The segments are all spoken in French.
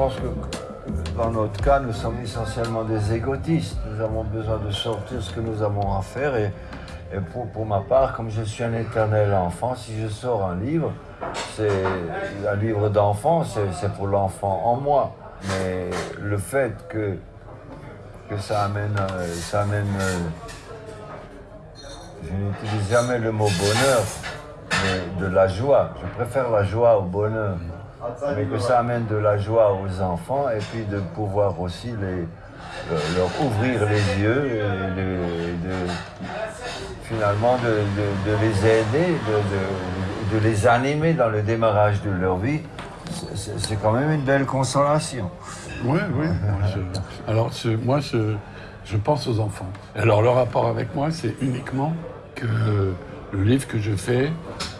pense que dans notre cas, nous sommes essentiellement des égotistes. Nous avons besoin de sortir ce que nous avons à faire. Et, pour, pour ma part, comme je suis un éternel enfant, si je sors un livre, c'est un livre d'enfant, c'est c'est pour l'enfant en moi. Mais le fait que, que ça amène, euh, ça amène euh, je n'utilise jamais le mot bonheur, mais de la joie. Je préfère la joie au bonheur. Mais que ça amène de la joie aux enfants et puis de pouvoir aussi les, euh, leur ouvrir les yeux et de, de- finalement de, de- de les aider, de, de- de les animer dans le démarrage de leur vie. C'est- quand même une belle consolation. Oui, oui. je- alors, je- moi, je, je pense aux enfants. Alors, le rapport avec moi, c'est uniquement que le livre que je fais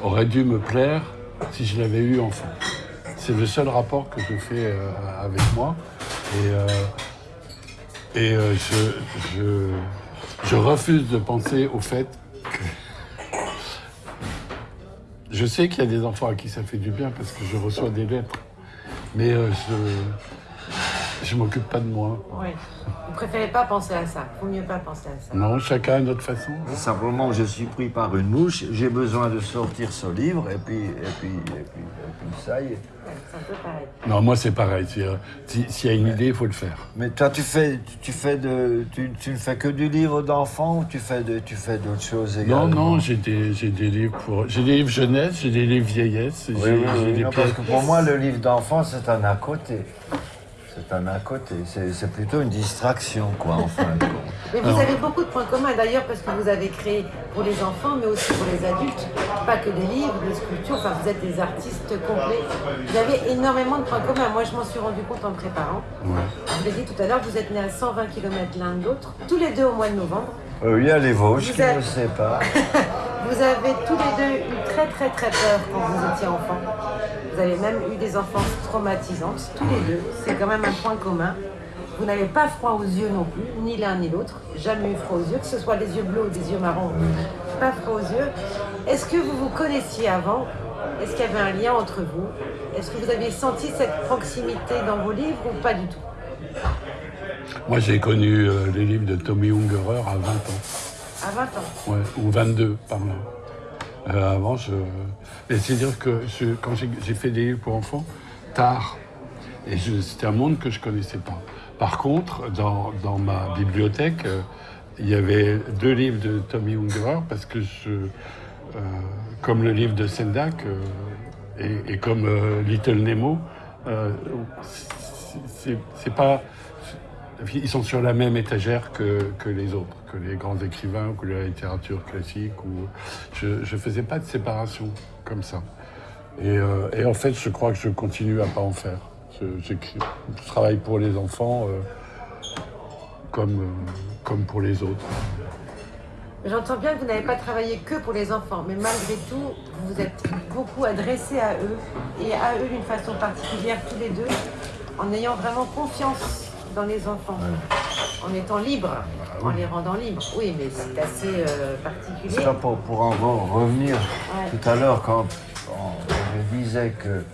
aurait dû me plaire si je l'avais eu enfant. C'est le seul rapport que je fais euh, avec moi. Et, euh, euh, je, refuse de penser au fait que... Je sais qu'il y a des enfants à qui ça fait du bien parce que je reçois des lettres. Mais je je m'occupe pas de moi. Oui. Vous préférez pas penser à ça. Faut mieux pas penser à ça. Non, chacun a notre façon. Simplement, je suis pris par une mouche, j'ai besoin de sortir ce livre, et puis, et puis, et puis, et puis ça y est. C'est un peu pareil. Non, moi c'est pareil. Euh, si- S'il y a une idée, il faut le faire. Mais toi, tu fais, tu, fais de, tu, tu ne fais que du livre d'enfant ou tu fais de, tu fais d'autres choses également Non, non, j'ai des, j'ai des livres pour. J'ai des livres jeunesse, j'ai des livres vieillesse. Oui, j'ai- oui, j'ai oui, des non, parce que pour moi, le livre d'enfant, c'est un à côté. C'est un à côté. C'est plutôt une distraction, quoi, en fin de compte. Mais vous avez beaucoup de points communs d'ailleurs parce que vous avez créé pour les enfants mais aussi pour les adultes, pas que des livres, des sculptures, enfin vous êtes des artistes complets. Vous avez énormément de points communs. Moi je m'en suis rendu compte en préparant. Ouais. Je l'ai dit tout à l'heure, vous êtes nés à 120 km l'un de l'autre, tous les deux au mois de novembre. Euh, il y a les Vosges qui ne le pas. Vous avez tous les deux eu très très très peur quand vous étiez enfants. Vous avez même eu des enfances traumatisantes, tous les deux. C'est quand même un point commun. Vous n'avez pas froid aux yeux non plus, ni l'un ni l'autre. Jamais eu froid aux yeux, que ce soit des yeux bleus ou des yeux marrons. Pas froid aux yeux. Est-ce que vous vous connaissiez avant? Est-ce qu'il y avait un lien entre vous? Est-ce que vous aviez senti cette proximité dans vos livres ou pas du tout? Moi j'ai connu euh, les livres de Tommy Ungerer à 20 ans. À 20 ans. Ouais, ou 22 par là. Euh, avant, je. C'est-à-dire que quand j'ai fait des livres pour enfants, tard, et c'était un monde que je connaissais pas. Par contre, dans, ma bibliothèque, euh, il y avait deux livres de Tommy Ungerer parce que je. euh, comme le livre de Sendak et, et comme Little Nemo, c'est pas. Ils sont sur la même étagère que, les autres, que les grands écrivains que la littérature classique. Je ne faisais pas de séparation comme ça. Et, euh, et en fait, je crois que je continue à pas en faire. Je, travaille pour les enfants euh, euh, comme pour les autres. J'entends bien que vous n'avez pas travaillé que pour les enfants, mais malgré tout, vous vous êtes beaucoup adressé à eux, et à eux d'une façon particulière, tous les deux, en ayant vraiment confiance dans les enfants, en étant libre, en les rendant libres. Oui, mais c'est assez euh, particulier. Ça, pour, pour en re- revenir Ouais. tout à l'heure, quand on- je disais que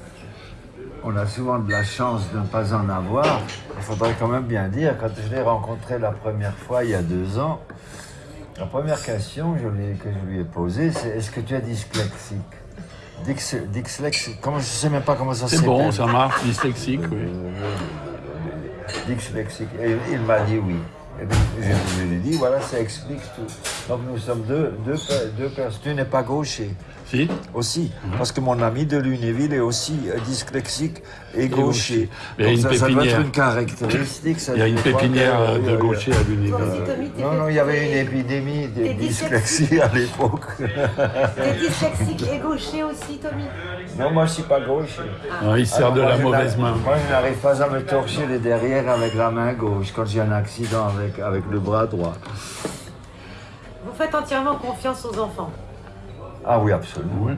on a souvent de la chance de ne pas en avoir, il faudrait quand même bien dire, quand je l'ai rencontré la première fois il y a deux ans, la première question je lui ai- que je lui ai posée, c'est est-ce que tu es dyslexique? Dys- Dyslexique, comment, je ne sais même pas comment ça C'est s'appelle. bon, ça marche, dyslexique, oui. Dyslexique. Et il m'a dit oui. Et donc, je, je lui ai dit, voilà, ça explique tout. Donc nous sommes deux, deux, deux personnes. Tu n'es pas gaucher Si aussi, parce que mon ami de Lunéville est aussi euh, dyslexique et gaucher. Il y a une ça, ça doit être pépinière. une caractéristique. ça, Il y a une que- pépinière euh, de oui. gaucher à t'es- Non, non, il y avait une épidémie de dyslexie à l'époque. T'es dyslexique et gaucher aussi, Tommy Non, moi je suis pas gaucher. Non, il sert Alors, de moi, la mauvaise main. Moi, je n'arrive pas à me torcher les derrière avec la main gauche quand j'ai un accident avec, avec le bras droit. Vous faites entièrement confiance aux enfants. Ah oui, absolument. Oui.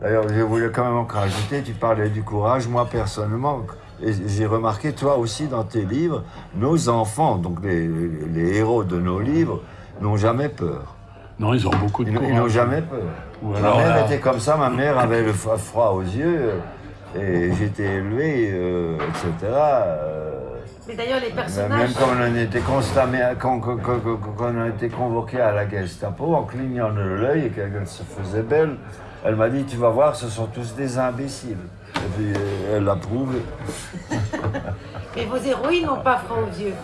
D'ailleurs, je voulais quand même encore ajouter, tu parlais du courage. Moi, personnellement, et j'ai remarqué, toi aussi, dans tes livres, nos enfants, donc les, les héros de nos livres, n'ont jamais peur. Non, ils ont beaucoup de Ils, ils n'ont courage. jamais peur. Ou ma alors, mère là- était comme ça, ma mère avait le froid froid aux yeux. Et j'étais élevé, euh, etc. euh, Mais d'ailleurs, les même personnages. quand on était constamment, quand, quand- quand- quand- quand on a été convoqué à la Gestapo, en clignant de l'œil et qu'elle se faisait belle, elle m'a dit Tu vas voir, ce sont tous des imbéciles. Et puis euh, elle l'a prouvé. Mais vos héroïnes n'ont pas froid aux yeux.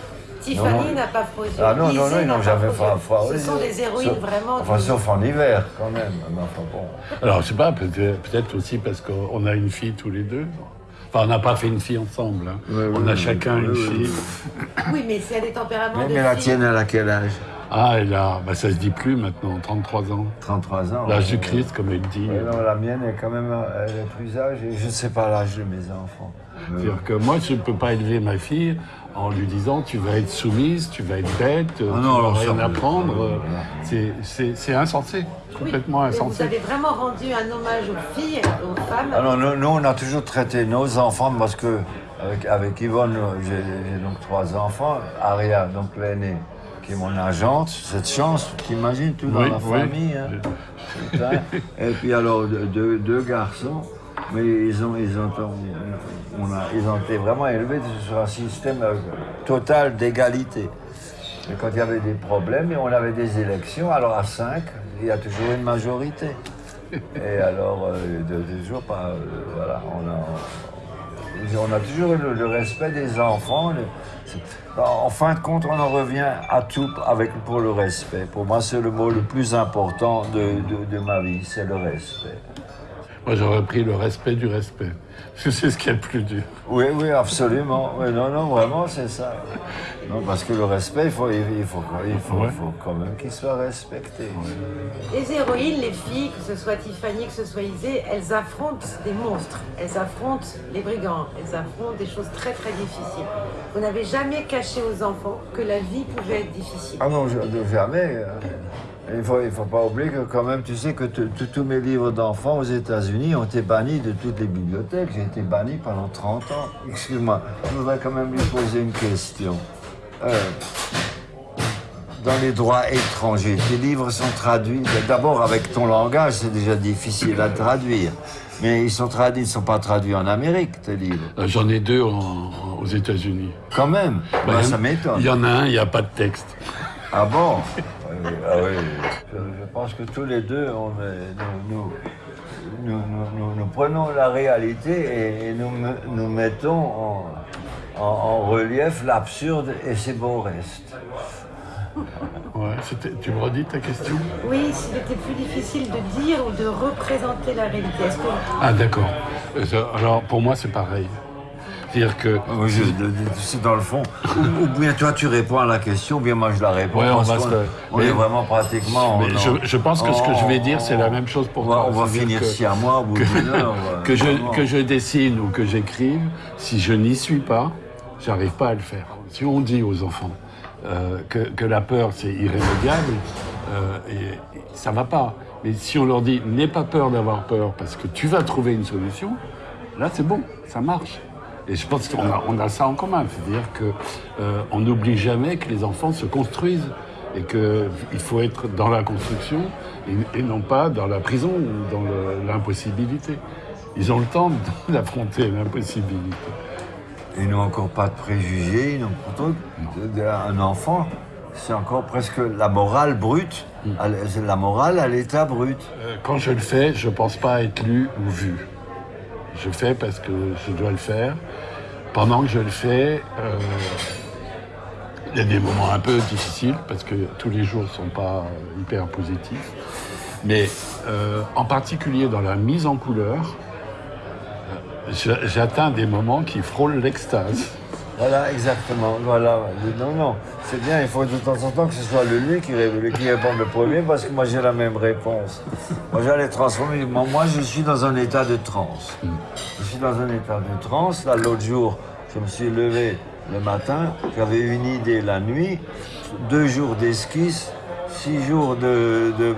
Tiffany n'a pas froid aux yeux. Ah non, non, non, ils n'ont jamais froid aux froid, yeux. Ce sont des héroïnes Sauf- vraiment. Enfin, sauf en hiver, quand même. Mais enfin, bon. Alors, je sais pas, peut-être peut-être aussi parce qu'on a une fille tous les deux. Enfin, on n'a pas fait une fille ensemble. hein. On a chacun une fille. Oui, mais c'est à des tempéraments Mais, de mais la tienne, elle a quel âge? Ah, elle a, bah, ça se dit plus maintenant, 33 ans. 33 ans. L'âge du Ouais. Christ, comme elle dit. Ouais, non, la mienne est quand même elle est plus âgée. Je ne sais pas l'âge de mes enfants. C'est-à-dire que moi, je ne peux pas élever ma fille en lui disant tu vas être soumise, tu vas être bête, Ah tu non, vas rien ça, apprendre. euh, C'est- C'est c'est insensé, complètement Mais vous insensé. avez vraiment rendu un hommage aux filles, aux femmes. Alors, nous, nous, on a toujours traité nos enfants parce que, avec, avec Yvonne, j'ai donc trois enfants. Aria, donc l'aînée, qui est mon agente. Cette chance, t'imagines, tout dans Oui, la oui. famille. hein. Et puis, alors, deux garçons. Mais ils ont, ils, ont, on a, ils ont été vraiment élevés sur un système euh, total d'égalité. Et quand il y avait des problèmes, on avait des élections, alors à 5, il y a toujours une majorité. Et alors, euh, toujours pas. euh, voilà, on a, toujours le, le respect des enfants. en fin de compte, on en revient à tout avec, pour le respect. Pour moi, c'est le mot le plus important de ma vie, c'est le respect. Moi, j'aurais pris le respect du respect. Parce que c'est ce qui est le plus dur. Oui, oui, absolument. Oui, non, non, vraiment, c'est ça. Non, parce que le respect, il faut, il faut, il faut, Ouais. il faut quand même qu'il soit respecté. Les héroïnes, les filles, que ce soit Tiffany, que ce soit Isée, elles affrontent des monstres, elles affrontent les brigands, elles affrontent des choses très très difficiles. Vous n'avez jamais caché aux enfants que la vie pouvait être difficile. Ah non, je- jamais. Il ne faut, il faut pas oublier que quand même, tu sais que tous mes livres d'enfants aux États-Unis ont été bannis de toutes les bibliothèques. J'ai été banni pendant 30 ans. Excuse-moi, je voudrais quand même lui poser une question. Euh, dans les droits étrangers, tes livres sont traduits. D'abord, avec ton langage, c'est déjà difficile à traduire. Mais ils sont traduits, ils ne sont pas traduits en Amérique, tes livres. Euh, J'en ai deux en- aux États-Unis. Quand même, Bah, en- ça m'étonne. Il y en a un, il n'y a pas de texte. Ah bon? Oui, ah oui. Je, je pense que tous les deux, on est- nous, nous, nous, nous- prenons la réalité et, et nous, nous mettons en, en- en relief l'absurde et ses beaux restes. Ouais, tu me redis ta question? Oui, s'il était plus difficile de dire ou de représenter la réalité. Que Ah, d'accord. Euh, Alors, pour moi, c'est pareil. C'est-à-dire que. Oui, de- C'est dans le fond. Ou, ou bien toi tu réponds à la question, ou bien moi je la réponds. Ouais, on va on mais- est vraiment pratiquement. Mais en- je, je pense que ce que je vais dire, c'est la même chose pour toi. on va finir que- si à moi au bout d'une heure. que je, que je dessine ou que j'écrive, si je n'y suis pas, j'arrive pas à le faire. Si on dit aux enfants euh, que, que la peur c'est irrémédiable, euh, et, et ça va pas. Mais si on leur dit n'aie pas peur d'avoir peur parce que tu vas trouver une solution, là c'est bon, ça marche. Et je pense qu'on a, on a ça en commun, c'est-à-dire que euh, on n'oublie jamais que les enfants se construisent et qu'il faut être dans la construction et, et non pas dans la prison ou dans le- l'impossibilité. Ils ont le temps d'affronter l'impossibilité. Ils n'ont encore pas de préjugés, ils n'ont pourtant un enfant, c'est encore presque la morale brute, Mm. c'est la morale à l'état brut. Euh, Quand je le fais, je ne pense pas être lu ou vu. Je fais parce que je dois le faire. Pendant que je le fais, euh, il y a des moments un peu difficiles parce que tous les jours ne sont pas euh, hyper positifs. Mais euh, en particulier dans la mise en couleur, j'a- j'atteins des moments qui frôlent l'extase. Voilà, exactement. Voilà. Non, non, c'est bien, il faut de temps en temps que ce soit le lui qui, qui réponde le premier parce que moi j'ai la même réponse. Moi j'allais transformer. Moi, je suis dans un état de transe. Je suis dans un état de transe. Là, l'autre jour, je me suis levé le matin, j'avais une idée la nuit, deux jours d'esquisse, six jours de, de-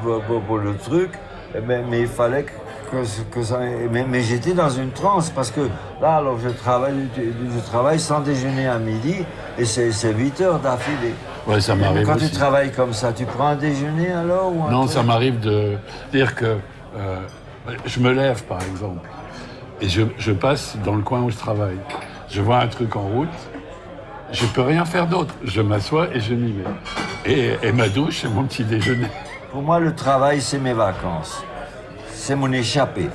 pour le truc, Eh ben, mais il fallait que, que, que ça. Mais, mais j'étais dans une transe parce que là, alors je travaille, je travaille sans déjeuner à midi et c'est c'est 8 heures d'affilée. Ouais, ça m'arrive quand aussi. tu travailles comme ça, tu prends un déjeuner alors ou un Non, truc ça m'arrive de dire que euh, je me lève, par exemple, Et je, je passe dans le coin où je travaille. Je vois un truc en route, je peux rien faire d'autre. Je m'assois et je m'y mets. Et, et ma douche, c'est mon petit déjeuner. Pour moi, le travail, c'est mes vacances. C'est mon échappée.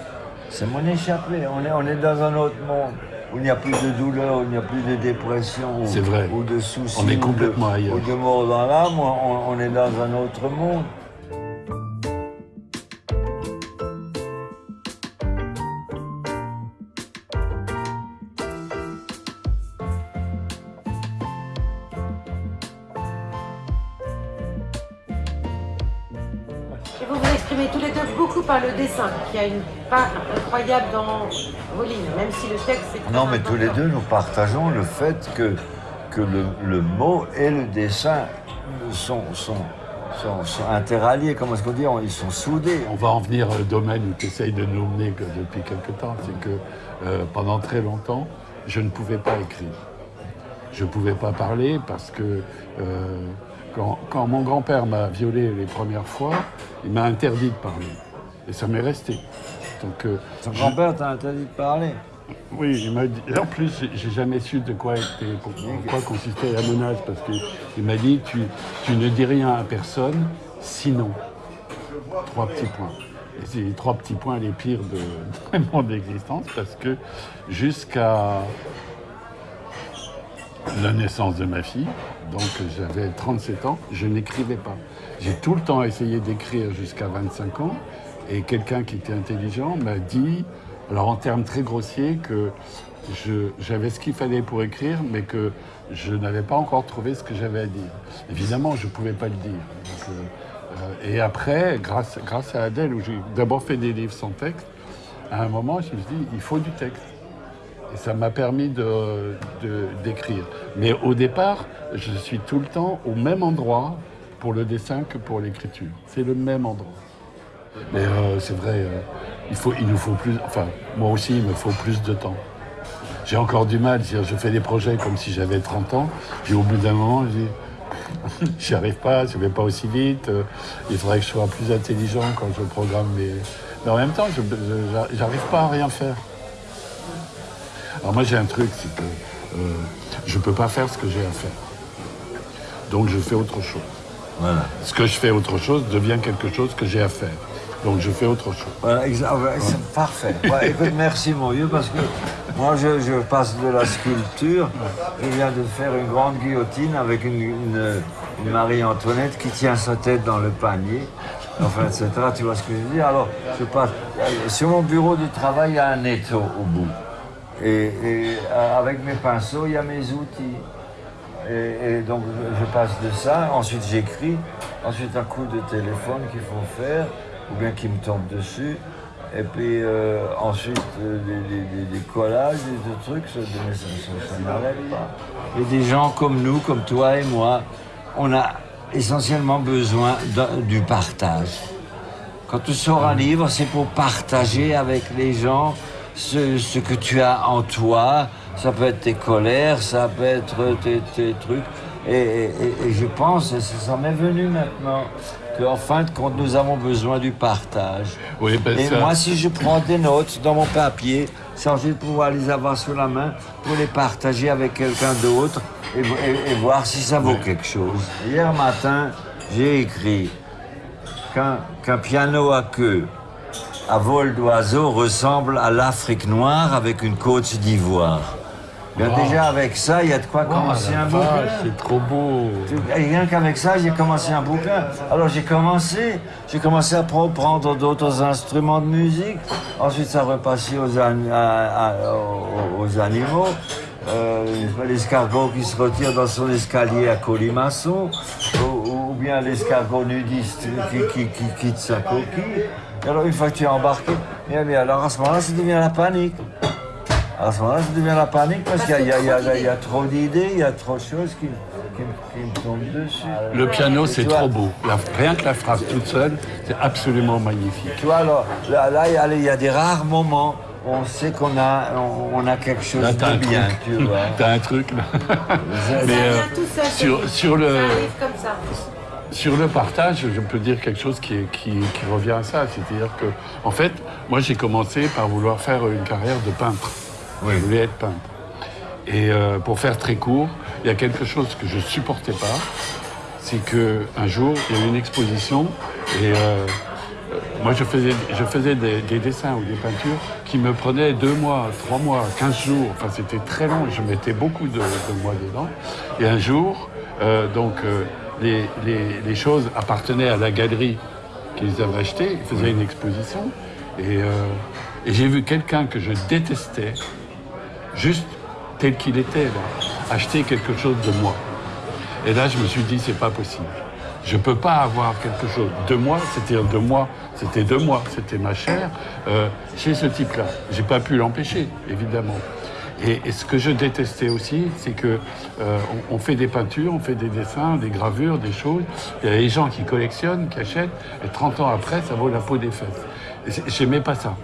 C'est mon échappée. On est, on est dans un autre monde où il n'y a plus de douleur, où il n'y a plus de dépression, ou, C'est vrai. ou de soucis, On est ou de- complètement ailleurs. ou de mort dans l'âme. On, on est dans un autre monde. Dessin, qui a une part incroyable dans vos lignes, même si le texte est Non, mais tous les deux, nous partageons le fait que, que le, le mot et le dessin sont, sont, sont, sont interalliés. Comment est-ce qu'on dit Ils sont soudés. On va en venir au domaine où tu essayes de nous mener que depuis quelque temps. C'est que euh, pendant très longtemps, je ne pouvais pas écrire. Je ne pouvais pas parler parce que euh, quand, quand mon grand-père m'a violé les premières fois, il m'a interdit de parler. Et ça m'est resté. Donc, euh, Ton je- grand-père t'a interdit de parler. Oui, il m'a dit. En plus, j'ai- jamais su de quoi était, en quoi consistait la menace, parce qu'il m'a dit tu, tu ne dis rien à personne, sinon. Trois petits points. Et c'est les trois petits points les pires de, de mon existence, parce que jusqu'à la naissance de ma fille, donc j'avais 37 ans, je n'écrivais pas. J'ai tout le temps essayé d'écrire jusqu'à 25 ans, et quelqu'un qui était intelligent m'a dit, alors en termes très grossiers, que j'avais ce qu'il fallait pour écrire, mais que je n'avais pas encore trouvé ce que j'avais à dire. Évidemment, je ne pouvais pas le dire. Euh, euh, et après, grâce, à Adèle, où j'ai d'abord fait des livres sans texte, à un moment, je me suis dit, il faut du texte. Et ça m'a permis d'écrire. Mais au départ, je suis tout le temps au même endroit pour le dessin que pour l'écriture. C'est le même endroit. Mais euh, c'est vrai, euh, il, faut, il nous faut plus. Enfin, moi aussi, il me faut plus de temps. J'ai encore du mal. Je fais des projets comme si j'avais 30 ans. Puis au bout d'un moment, je dis, j'y arrive pas, je vais pas aussi vite. euh, il faudrait que je sois plus intelligent quand je programme mes. Mais en même temps, je j'arrive pas à rien faire. Alors moi j'ai un truc, c'est que euh, je peux pas faire ce que j'ai à faire. Donc je fais autre chose. Voilà. Ce que je fais autre chose devient quelque chose que j'ai à faire. Donc je fais autre chose. Voilà, exa- c'est parfait. Ouais, écoute, merci mon vieux, parce que moi je, je passe de la sculpture. Je viens de faire une grande guillotine avec une, une- une Marie-Antoinette qui tient sa tête dans le panier. Enfin, etc. Tu vois ce que je veux dire? Alors, je passe. Sur mon bureau de travail, il y a un étau au bout. Et, et, euh, avec mes pinceaux, il y a mes outils. Et, et donc je passe de ça, ensuite j'écris, ensuite un coup de téléphone qu'il faut faire, ou bien qui me tombe dessus, et puis euh, ensuite euh, des, des- des- des collages, des, des trucs, ça, ça, n'arrête pas. Et des gens comme nous, comme toi et moi, on a essentiellement besoin du partage. Quand tu sors un livre, c'est pour partager avec les gens ce, ce que tu as en toi. Ça peut être tes colères, ça peut être tes, tes trucs. Et, et- et- et je pense, et ça, ça m'est venu maintenant, qu'en fin de compte, nous avons besoin du partage. Oui, ben Et ça- moi, si je prends des notes dans mon papier, sans de pouvoir les avoir sous la main, pour les partager avec quelqu'un d'autre et, et- et voir si ça vaut quelque chose. Hier matin, j'ai écrit qu'un qu'un piano à queue à vol d'oiseau ressemble à l'Afrique noire avec une côte d'ivoire. Wow. Déjà avec ça, il y a de quoi commencer un bouquin. c'est trop beau. Rien qu'avec ça, j'ai commencé un bouquin. Alors j'ai commencé, j'ai commencé à prendre d'autres instruments de musique. Ensuite, ça repassait aux, an- à- à- aux- aux animaux. Euh, l'escargot qui se retire dans son escalier à colimaçon, ou, ou bien l'escargot nudiste qui, qui- qui quitte sa coquille. Et alors une fois que tu es embarqué, bien, bien, alors à ce moment-là, ça devient la panique. À ce moment-là, ça devient la panique parce qu'il y, a- y y y trop d'idées, il y a trop de choses qui, qui me- qui me tombent dessus. Le piano, c'est trop beau. La- rien que la phrase toute seule, c'est absolument magnifique. Tu vois, alors, là, là, il y a- des rares moments où on sait qu'on a, on, on a quelque chose Là, de t'as un bien, truc. tu vois. T'as un truc, là. Ça Mais, vient euh, tout seul. sur- ça sur le- arrive comme ça. sur le partage, je peux dire quelque chose qui, qui, qui revient à ça. C'est-à-dire que, en fait, moi j'ai commencé par vouloir faire une carrière de peintre. Je voulais être peintre. Et euh, pour faire très court, il y a quelque chose que je supportais pas. C'est qu'un jour, il y a eu une exposition et euh, moi je faisais, je faisais des, des dessins ou des peintures qui me prenaient deux mois, trois mois, quinze jours. Enfin, c'était très long. Je mettais beaucoup de, de mois dedans. Et un jour, euh, donc, euh, les, les- les choses appartenaient à la galerie qu'ils avaient achetée. Ils faisaient une exposition. Et, euh, et j'ai vu quelqu'un que je détestais, juste tel qu'il était, là, acheter quelque chose de moi. Et là, je me suis dit, c'est pas possible. Je peux pas avoir quelque chose de moi, c'est-à-dire de moi, c'était de moi, c'était ma chair, euh, chez ce type-là. J'ai pas pu l'empêcher, évidemment. Et, ce que je détestais aussi, c'est que euh, on, fait des peintures, on fait des dessins, des gravures, des choses. Il y a des gens qui collectionnent, qui achètent, et 30 ans après, ça vaut la peau des fesses. J'aimais pas ça.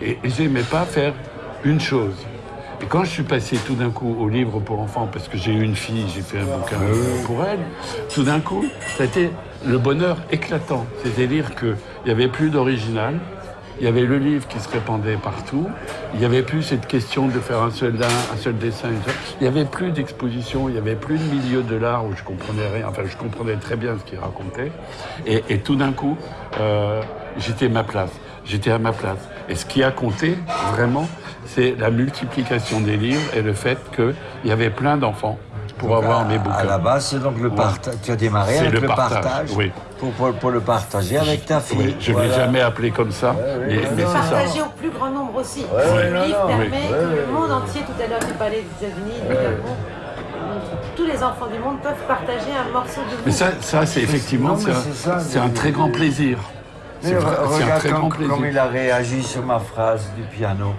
Et, et j'aimais pas faire une chose. Et quand je suis passé tout d'un coup au livre pour enfants, parce que j'ai eu une fille, j'ai fait un bouquin pour elle, tout d'un coup, ça a été le bonheur éclatant. C'est-à-dire qu'il n'y avait plus d'original, il y avait le livre qui se répandait partout, il n'y avait plus cette question de faire un seul, un seul dessin, il n'y avait plus d'exposition, il n'y avait plus de milieu de l'art où je comprenais rien, enfin je comprenais très bien ce qu'il racontait. Et, et tout d'un coup, euh, j'étais à ma place. J'étais à ma place. Et ce qui a compté, vraiment, c'est la multiplication des livres et le fait qu'il y avait plein d'enfants pour avoir mes bouquins. À la base, c'est donc le partage. Tu as démarré C'est avec le le partage, partage, oui. pour, pour, pour le partager avec ta fille. Oui, je ne l'ai jamais appelé comme ça, mais, mais c'est ça. partager au plus grand nombre aussi. ouais, le non, livre non, permet oui. que Ouais, le ouais, monde entier, tout à l'heure tu parlais des États-Unis, du Japon, tous les enfants du monde peuvent partager un morceau de vous. Mais ça, ça c'est effectivement c'est un- très grand plaisir. Mais re- c'est un regarde très comme, grand comme plaisir. il a réagi sur ma phrase du piano.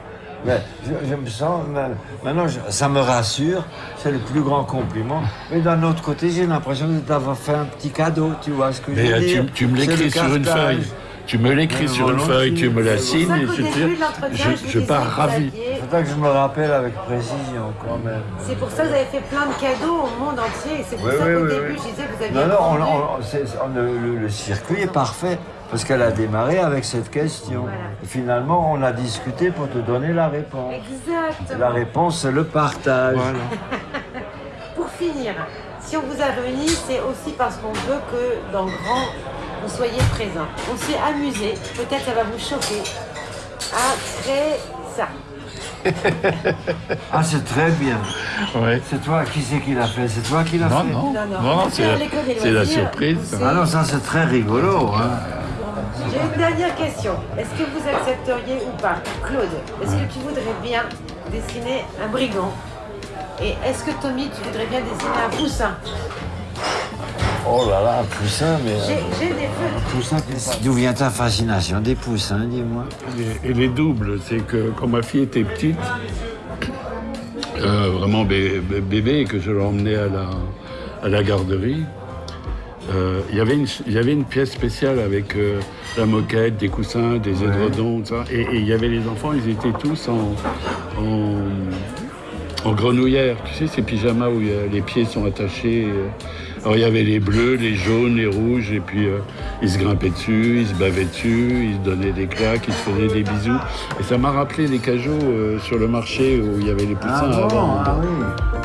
Mais je, je me sens, ma- maintenant je- ça me rassure, c'est le plus grand compliment. Mais d'un autre côté, j'ai l'impression de t'avoir fait un petit cadeau, tu vois ce que je veux euh, dire? tu, tu me C'est l'écris sur une feuille. Tu me l'écris sur une feuille, tu me la C'est C'est signes ça et je, je, je, pars ravi. aviez- Faudra que je me rappelle avec précision quand même. C'est pour ça que vous avez fait plein de cadeaux au monde entier. C'est pour Oui, ça oui, qu'au oui, début, oui. je disais que vous aviez Non, non, on- on- c'est- on- le, le- le circuit est parfait parce qu'elle a démarré avec cette question. Voilà. Et finalement, on a discuté pour te donner la réponse. Exactement. La réponse, c'est le partage. Voilà. Pour finir, si on vous a réunis, c'est aussi parce qu'on veut que dans le grand, vous soyez présents. On s'est amusé, peut-être ça va vous choquer, à créer ça. Ah, c'est très bien. Ouais. C'est toi, qui c'est qui l'a fait? C'est toi qui l'as Non, fait? non, Non, non, non. non, c'est la, la surprise. Ah non, ça c'est très rigolo. Hein. J'ai une dernière question. Est-ce que vous accepteriez ou pas Claude, est-ce que tu voudrais bien dessiner un brigand? Et est-ce que Tommy, tu voudrais bien dessiner un poussin? Oh là là, un poussin, mais. J'ai euh, des feux. Poussin, D'où vient ta fascination? Des poussins, dis-moi Et, les doubles, c'est que quand ma fille était petite, euh, vraiment bé- bé- bébé, et que je l'emmenais à la, à la garderie, euh, il y avait une- il y avait une pièce spéciale avec euh, la moquette, des coussins, des édredons, tout ça. Et, il y avait les enfants, ils étaient tous en, en, en grenouillère. Tu sais, ces pyjamas où a- les pieds sont attachés. euh. Alors il y avait les bleus, les jaunes, les rouges, et puis euh, ils se grimpaient dessus, ils se bavaient dessus, ils se donnaient des claques, ils se faisaient des bisous. Et ça m'a rappelé les cajots euh, sur le marché où il y avait les poussins Ah bon, avant. ah oui.